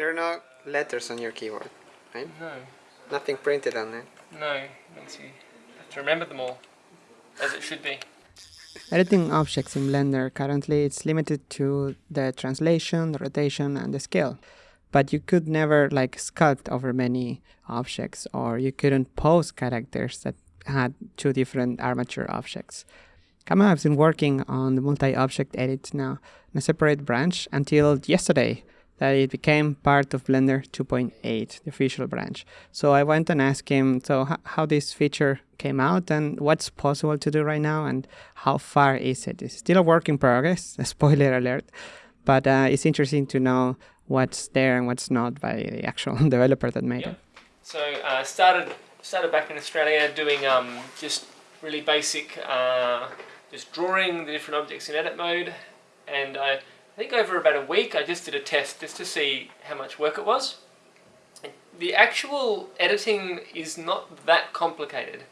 There are no letters on your keyboard, right? No, Nothing printed on it. no. Makes you have to remember them all, as it should be. Editing objects in Blender currently it's limited to the translation, the rotation and the scale. But you could never like sculpt over many objects or you couldn't pose characters that had two different armature objects. Campbell has been working on the multi-object edit now in a separate branch until yesterday that it became part of Blender 2.8, the official branch. So I went and asked him, so how this feature came out and what's possible to do right now and how far is it? It's still a work in progress, a spoiler alert, but uh, it's interesting to know what's there and what's not by the actual developer that made Yep. it. So uh, started started back in Australia doing um, just really basic, uh, just drawing the different objects in edit mode, and I, I think over about a week I just did a test just to see how much work it was. The actual editing is not that complicated.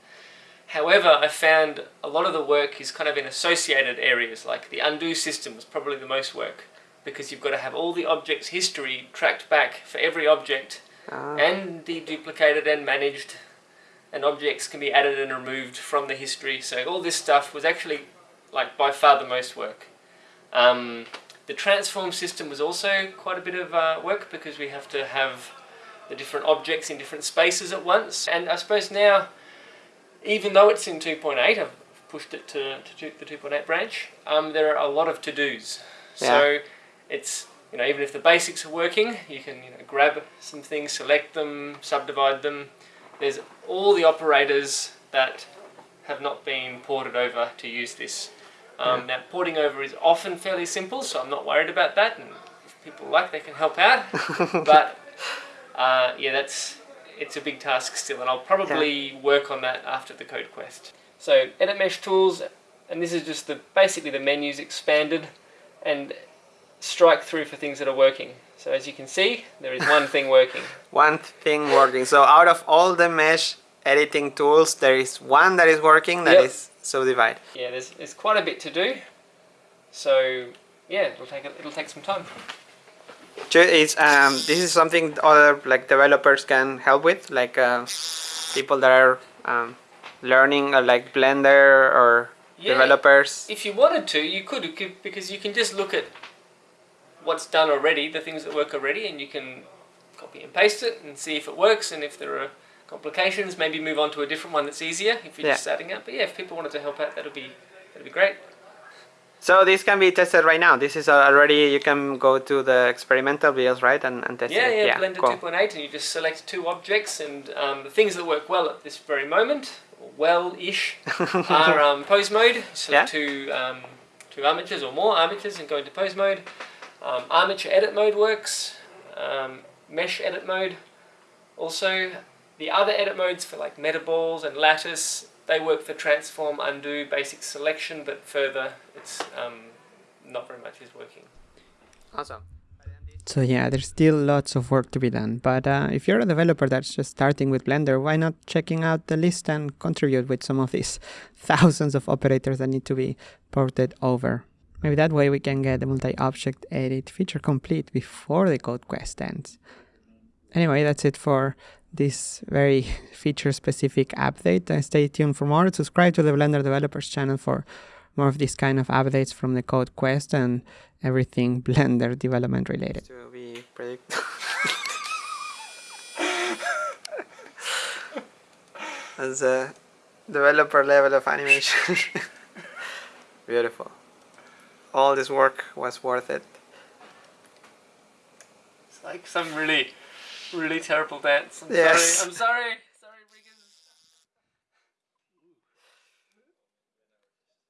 However, I found a lot of the work is kind of in associated areas, like the undo system was probably the most work because you've got to have all the objects' history tracked back for every object Ah, and deduplicated and managed and objects can be added and removed from the history so all this stuff was actually like by far the most work um, the transform system was also quite a bit of uh, work because we have to have the different objects in different spaces at once. And I suppose now even though it's in 2.8 I've pushed it to, to the 2.8 branch um, there are a lot of to-dos. So it's you know even if the basics are working you can you know grab some things select them subdivide them. There's all the operators that have not been ported over to use this um, now porting over is often fairly simple so I'm not worried about that and if people like they can help out but uh, yeah that's it's a big task still and I'll probably work on that after the code quest so edit mesh tools and this is just the basically the menus expanded and strike through for things that are working. So as you can see, there is one thing working. one thing working. So out of all the mesh editing tools, there is one that is working that Yep. is subdivide. Yeah, there's, there's quite a bit to do. So yeah, it'll take it'll take some time. Is um this is something other like developers can help with, like uh, people that are um, learning uh, like Blender or Yeah, developers. if you wanted to, you could because you can just look at what's done already, the things that work already, and you can copy and paste it and see if it works. And if there are complications, maybe move on to a different one that's easier if you're Yeah. just starting out. But yeah, if people wanted to help out, that'd be that'd be great. So this can be tested right now. This is already you can go to the experimental videos, right, and, and test Yeah, it. yeah, yeah, Blender cool. 2.8, and you just select two objects, and um, the things that work well at this very moment, well-ish, are um, pose mode. So Yeah. two um, two armatures or more armatures, and go into pose mode. Um, armature edit mode works. Um, mesh edit mode. Also, the other edit modes for like metaballs and lattice, they work for transform, undo, basic selection, but further, it's um, not very much is working. Awesome. So yeah, there's still lots of work to be done. But uh, if you're a developer that's just starting with Blender, why not checking out the list and contribute with some of these thousands of operators that need to be ported over? Maybe that way we can get the multi-object edit feature complete before the code quest ends. Anyway, that's it for this very feature-specific update. Uh, stay tuned for more. Subscribe to the Blender Developers channel for more of these kind of updates from the code quest and everything Blender development related. To be predict. As a developer level of animation. Beautiful. All this work was worth it. It's like some really, really terrible dance. I'm Yes. sorry. I'm sorry.